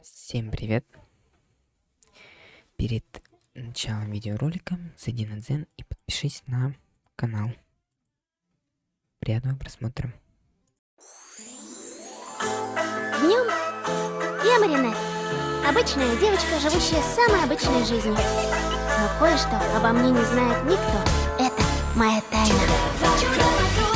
Всем привет! Перед началом видеоролика зайди на Дзен и подпишись на канал. Приятного просмотра. Днем я Маринет. Обычная девочка, живущая самой обычной жизнью. Но кое-что обо мне не знает никто. Это моя тайна.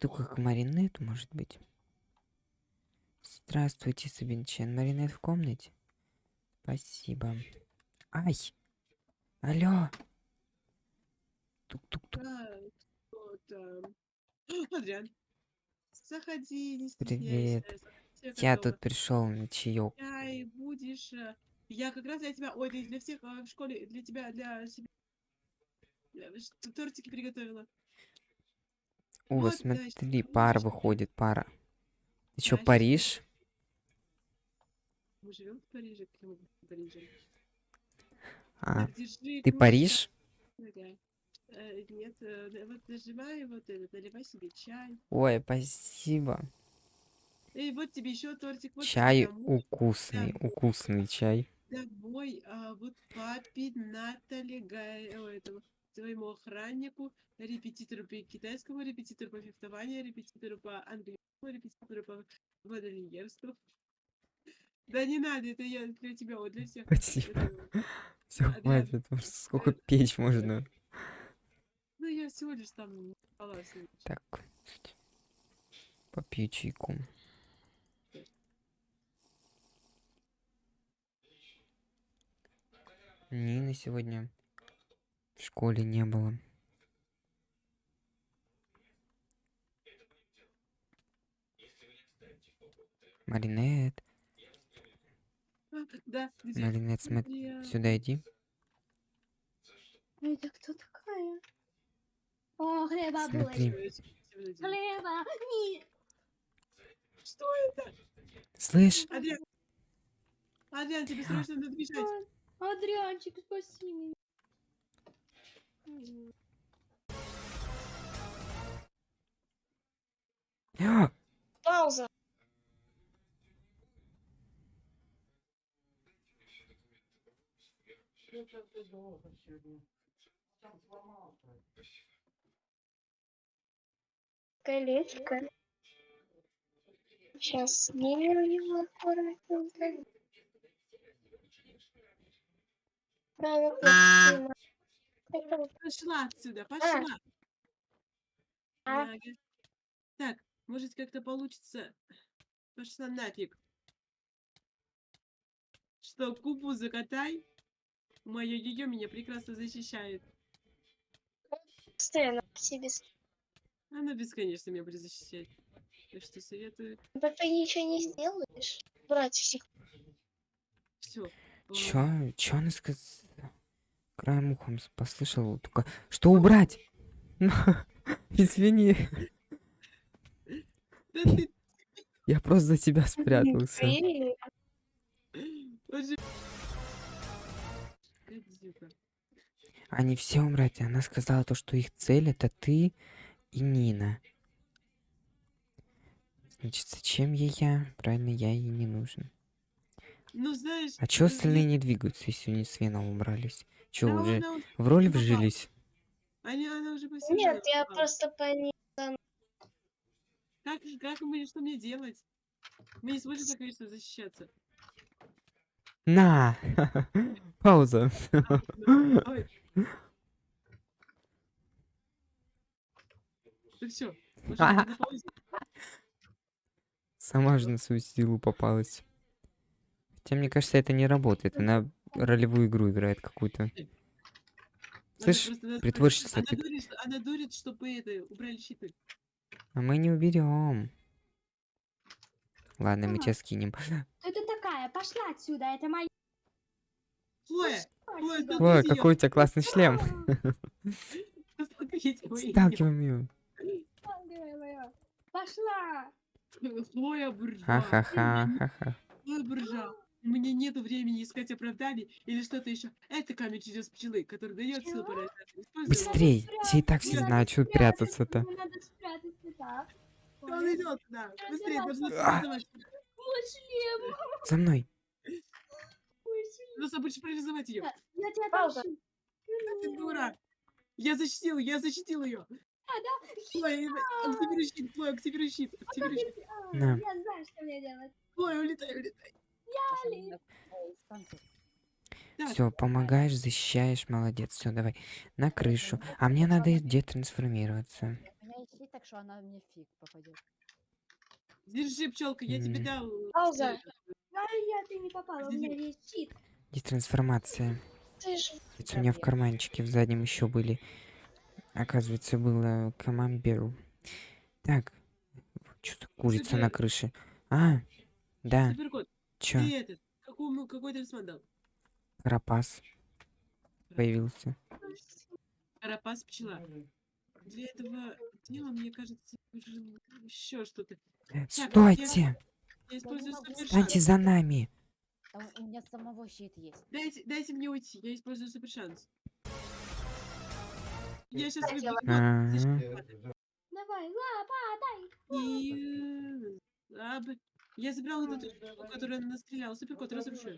Штука к маринету, может быть. Здравствуйте, Сабинчен. Маринет в комнате? Спасибо. Ай! Алло! Тук-тук-тук. Там? Адриан, заходи, не Привет. Я готовы. тут пришел на чаек. Чай будешь. э, Я как раз для тебя, ой, для, всех э, в школе, для тебя, для себя. э, Тортики приготовила. О, Вот, да, смотри, пара выходит, пара. Ты щас Париж? Мы живем в Париже, в Париже. А, держи ты. Париж? Э, Нет, э, вот нажимай вот это, наливай себе чай. Ой, спасибо. Эй, вот тебе еще тортик. Вот Чай укусный, Да. укусный чай. домой, а вот папе Натали Гай, о, твоему охраннику, репетитору по китайскому, репетитору по фехтованию, репетитору по английскому, репетитору по модельерству. Да не надо, это я для тебя, вот для всех. Спасибо. Все, Адриан, хватит, сколько печь можно. ну, я всего лишь там. Так, попью чайку. Нины сегодня в школе не было. Маринет, А, Да? Маринет, смотри, Я- сюда иди. Это кто такая? О, хлеба Смотри. день. Хлеба. Не. Что это? Слышь, Адриан, Адриан, тебе срочно надо бежать. Адрианчик, спаси меня. Пауза. колечко. Сейчас снимем его аккуратненько. Да, Пошла отсюда, пошла. А. Ага. Так, может как-то получится. Пошла нафиг. Что, купу закатай? Мое ее меня прекрасно защищает. постоянно себе. Она бесконечно меня будет защищать. Так что советую. Да ты ничего не сделаешь. Брать всех. Все. чё, чё она сказала? Краем ухом послышал, только, что убрать? Извини, я просто за тебя спрятался. Они все убрать. Она сказала то, что их цель это ты и Нина. Значит, зачем ей я? Правильно, я ей не нужен. Ну знаешь... А чё остальные не двигаются, если они с Веном убрались? Чё, Да уже она в роль вжились? Они, она уже посидела. Нет, я попала. просто по ней. Как, как мне, что мне делать? Мы не сможем так вечно защищаться. На! Пауза. Ну все, Сама же на свою силу попалась. Хотя, мне кажется, это не работает. Она ролевую игру играет какую-то. Слышь, притворщица, Она ты- дурит, что- она дурит, чтобы это, убрали щиты. А мы не уберем. Ладно, мы Ага. тебя скинем. Кто ты такая? Пошла отсюда, это моя. Хлоя, Хлоя, где? какой у тебя классный шлем. Сталкиваем ее. Пошла. Хлоя Буржуа. Ха-ха-ха. Хлоя Буржуа. У меня нету времени искать оправданий или что-то еще. Это камень чудес пчелы, который дает силу его. Быстрей! Все и так все знают, что прятаться-то. Мне надо спрятаться, так. Он идет туда. Быстрее, должны А. За мной. Нужно больше парализовать ее. Я тебя Пауза. Ты дура. Я защитил, я защитил ее. А, да? Активируй щит, Хлоя, активируй щит, активируй щит. А, На. Я знаю, что мне делать. Хлоя, улетай, улетай. Все, помогаешь, защищаешь, молодец. Все, давай. На крышу. А мне надо есть щит, так что она мне фиг попадет. Держи, пчелка, я тебе дал. Пауза. А я ты не попала, у меня есть щит. Детрансформация. Это у меня в карманчике в заднем еще были. Оказывается, было камамберу. Так. Что-то курица на крыше. А, да. Суперкот, Чё? ты этот, какому, какой талисман дал? Карапас появился. Карапас пчела. Для этого дела, мне кажется, нужен еще что-то. Стойте! Я супер Станьте за нами! Там у меня самого щит есть. Дайте, дайте мне уйти, я использую супер шанс. Я сейчас. Ага. Давай, лапа, дай. И... а, б- Я забрал вот эту штуку, которую она настреляла. Суперкот, разрушу.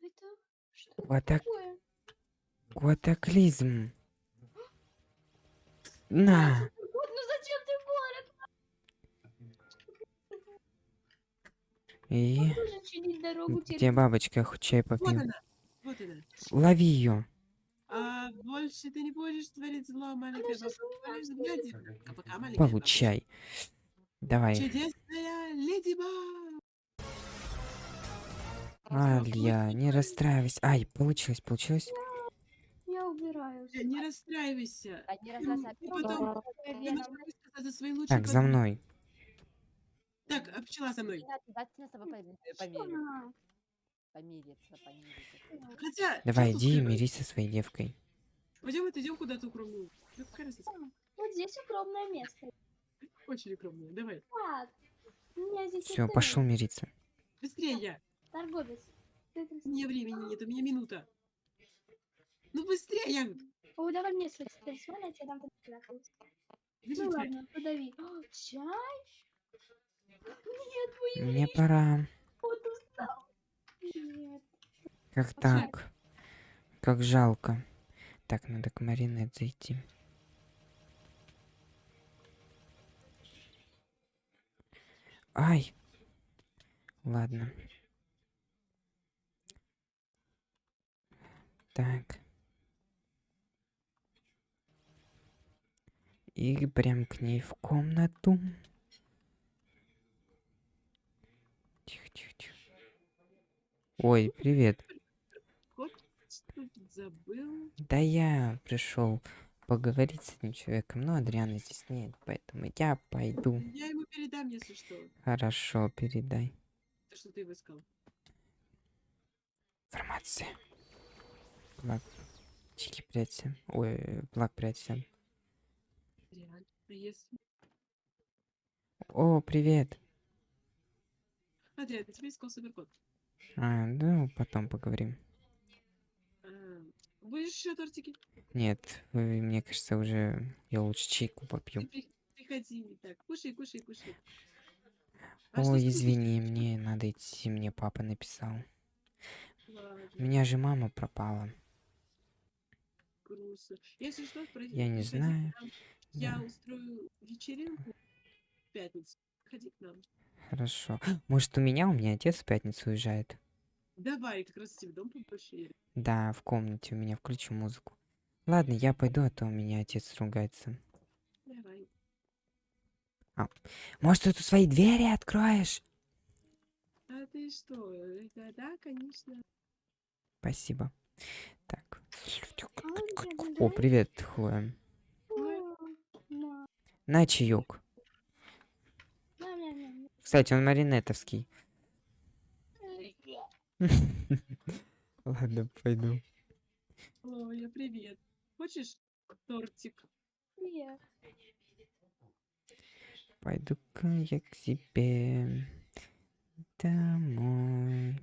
Это что Кватак... такое? Кватаклизм. На! Вот, ну зачем ты город? И... Дорогу Где бабочка? Хоть чай Вот попьем. она. Вот она. Лови ее. А больше ты не будешь творить зло, маленькая щас бабушка. умрёт. А. Давай. Чудесная леди Баг. Алья, не расстраивайся. Ай, получилось, получилось. Я убираю. Э, Не расстраивайся. Одни раз Ты потом ты Вена. можешь высказаться за свои лучшие Так, за подруги. мной. Так, а пчела за мной. Давайте с тобой поми- помириться. А, Помириться, помириться. Хотя... Давай, чё иди и мирись со своей девкой. Пойдем отойдем куда-то укромную. Ну, какая разница? Вот здесь укромное место. Очень укромную. Давай. Так. У меня здесь Все, пошел мириться. Быстрее я. Торговец. У меня времени нет, у меня минута. Ну быстрее! О, давай мне свой талисман, я тебе дам. Ну ладно, подави. О, чай? Нет, мой Мне пора. вот устал. Нет. Как так? Как жалко. Так, надо к Маринет зайти. Ай. Ладно. Так. И прям к ней в комнату. Тихо, тихо, тихо. Ой, привет. Забыл. Да я пришел поговорить с этим человеком, но Адриана здесь нет, поэтому я пойду. Я ему передам, если что. Хорошо, передай. То, что ты выскал. Информация. Плак. Чики, прячься. Ой, плак, прячься. О, привет. Адриан, тебе искал суперкот. А, ну, потом поговорим. Будешь еще тортики? Нет, э, мне кажется, уже я лучше чайку попью. Ты при- приходи. Так, кушай, кушай, кушай. А Ой, извини, мне надо идти, мне папа написал. У Ладно, меня же мама пропала. грустно. Если что, пройди- Я не приходи знаю. Я Да. устрою вечеринку в пятницу. Приходи к нам. Хорошо. Может, у меня? У меня отец в пятницу уезжает. Давай, как раз тебе дом побольше. Да, в комнате у меня включу музыку. Ладно, я пойду, а то у меня отец ругается. Давай. Может, ты тут свои двери откроешь? А ты что? Это да, конечно. Спасибо. Так. О, привет, Хлоя. На. Чаек. Кстати, он маринетовский. Ладно, пойду. Оля, привет. Хочешь тортик. Нет. Пойду-ка я к себе домой.